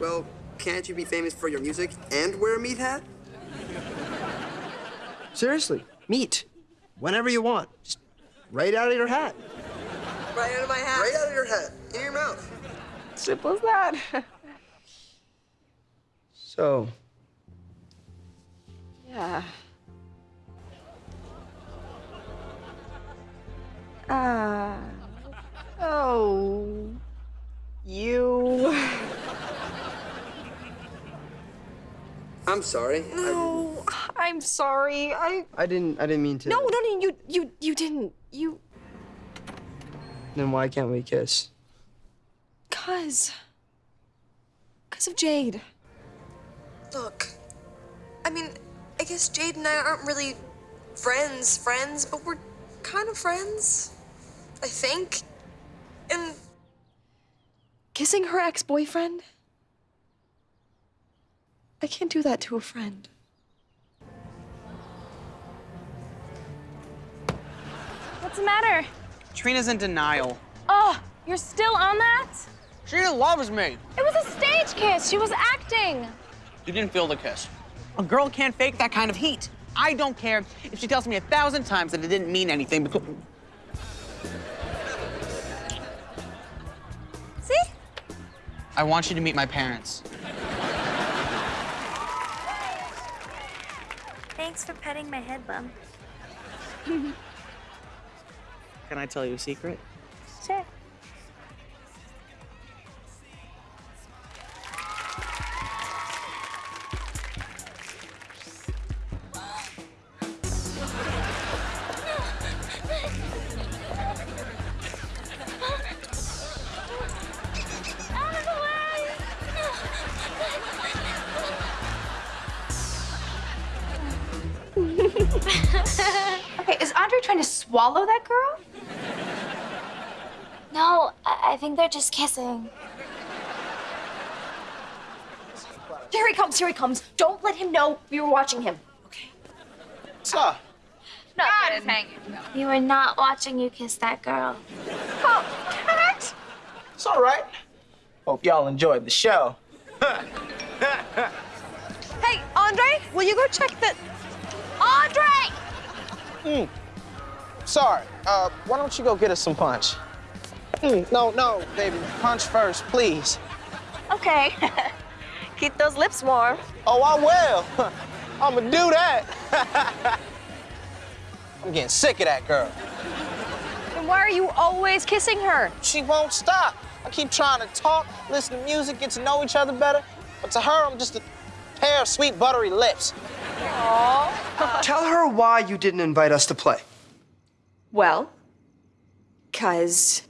Well, can't you be famous for your music and wear a meat hat? Seriously, meat. Whenever you want. Just right out of your hat. Right out of my hat. Right out of your hat. In your mouth. Simple as that. So, yeah. Ah. oh. You. I'm sorry. I, No, I'm sorry. I. I didn't I didn't mean to. No, no, no. You, you, you didn't. You. Then why can't we kiss? Cause. Cause of Jade. Look, I mean, I guess Jade and I aren't really friends, friends, but we're kind of friends. I think. And Kissing her ex boyfriend? I can't do that to a friend. What's the matter? Trina's in denial. Oh, you're still on that? Trina loves me. It was a stage kiss. She was acting. You didn't feel the kiss. A girl can't fake that kind of heat. I don't care if she tells me a thousand times that it didn't mean anything because. See? I want you to meet my parents. Thanks for petting my head bum. Can I tell you a secret? Sure. Swallow that girl? No, I, I think they're just kissing. Here he comes, here he comes. Don't let him know we were watching him. Okay. Sir. Nothing. We were not watching you kiss that girl. Oh, Cat! It's all right. Hope y'all enjoyed the show. Hey, Andre, will you go check the. Andre! Mm. Sorry. Uh, why don't you go get us some punch? Mm, no, no, baby. Punch first, please. Okay. Keep those lips warm. Oh, I will. I'ma do that. I'm getting sick of that girl. Then why are you always kissing her? She won't stop. I keep trying to talk, listen to music, get to know each other better. But to her, I'm just a pair of sweet, buttery lips. Aww. Tell her why you didn't invite us to play. Well, because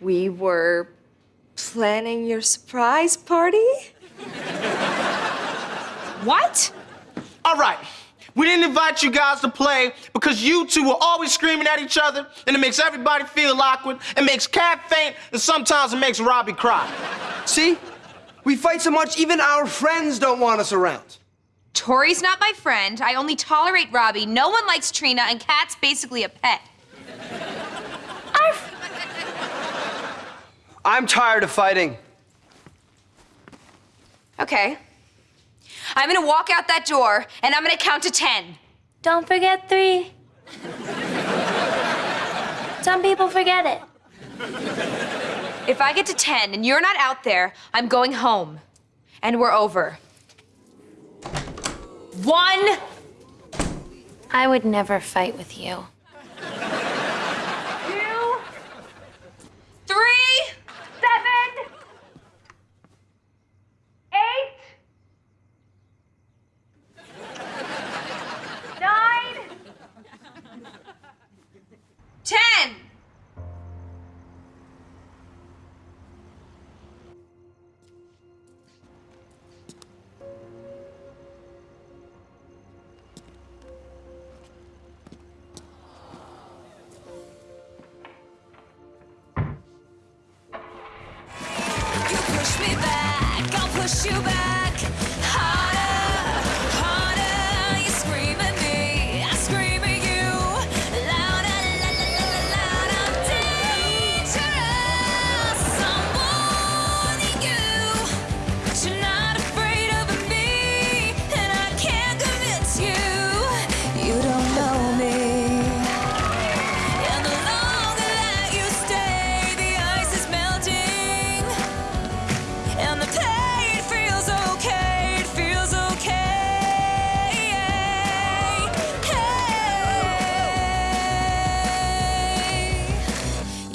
we were planning your surprise party? What? All right. We didn't invite you guys to play because you two were always screaming at each other, and it makes everybody feel awkward, it makes Cat faint, and sometimes it makes Robbie cry. See? We fight so much, even our friends don't want us around. Tori's not my friend. I only tolerate Robbie. No one likes Trina, and Cat's basically a pet. I'm tired of fighting. Okay. I'm gonna walk out that door, and I'm gonna count to ten. Don't forget three. Some people forget it. If I get to ten and you're not out there, I'm going home. And we're over. One. I would never fight with you.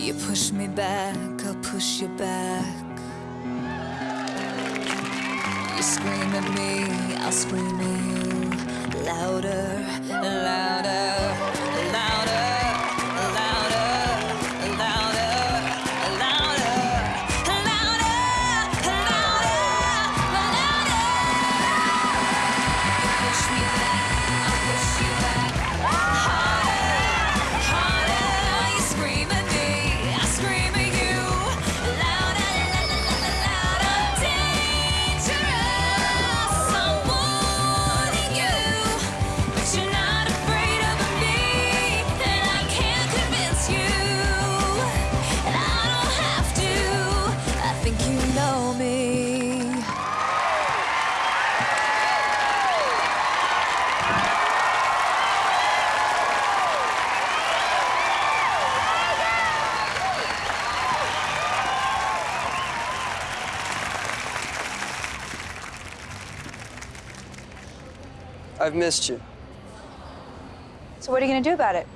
You push me back, I'll push you back. You scream at me, I'll scream at you. Louder, louder. I've missed you. So what are you gonna do about it?